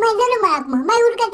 mas eu não mago, mas eu nunca